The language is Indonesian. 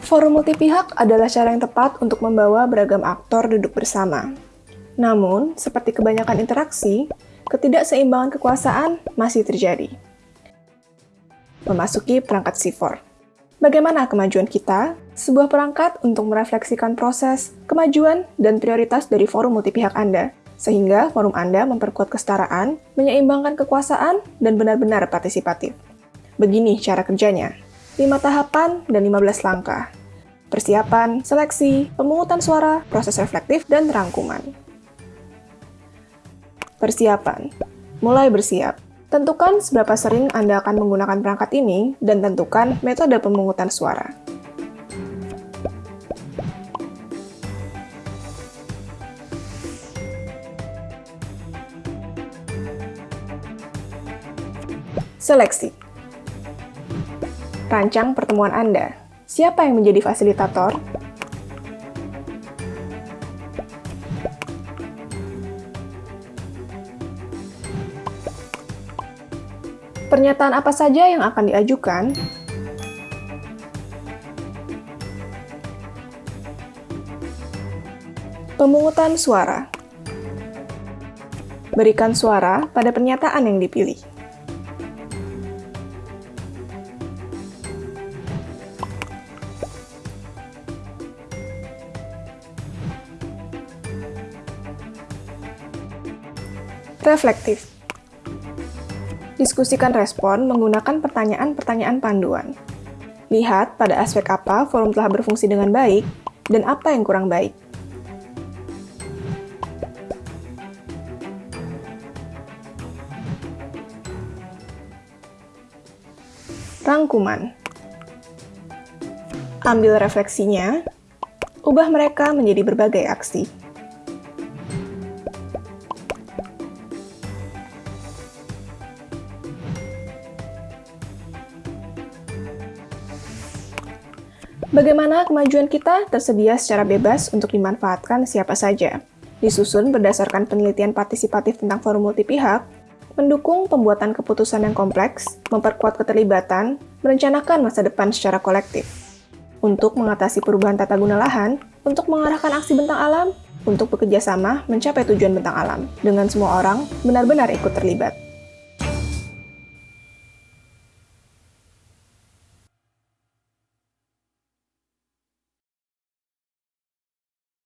Forum multipihak adalah cara yang tepat untuk membawa beragam aktor duduk bersama. Namun, seperti kebanyakan interaksi, ketidakseimbangan kekuasaan masih terjadi. Memasuki perangkat C4. Bagaimana kemajuan kita? Sebuah perangkat untuk merefleksikan proses, kemajuan, dan prioritas dari forum multipihak Anda, sehingga forum Anda memperkuat kesetaraan, menyeimbangkan kekuasaan, dan benar-benar partisipatif. Begini cara kerjanya. 5 tahapan dan 15 langkah. Persiapan, seleksi, pemungutan suara, proses reflektif, dan rangkuman. Persiapan. Mulai bersiap. Tentukan seberapa sering Anda akan menggunakan perangkat ini, dan tentukan metode pemungutan suara. Seleksi Rancang pertemuan Anda. Siapa yang menjadi fasilitator? Pernyataan apa saja yang akan diajukan? Pemungutan suara Berikan suara pada pernyataan yang dipilih. Reflektif. Diskusikan respon menggunakan pertanyaan-pertanyaan panduan. Lihat pada aspek apa forum telah berfungsi dengan baik dan apa yang kurang baik. Rangkuman Ambil refleksinya, ubah mereka menjadi berbagai aksi. Bagaimana kemajuan kita tersedia secara bebas untuk dimanfaatkan siapa saja. Disusun berdasarkan penelitian partisipatif tentang forum multipihak, mendukung pembuatan keputusan yang kompleks, memperkuat keterlibatan, merencanakan masa depan secara kolektif. Untuk mengatasi perubahan tata guna lahan, untuk mengarahkan aksi bentang alam, untuk bekerja sama mencapai tujuan bentang alam, dengan semua orang benar-benar ikut terlibat.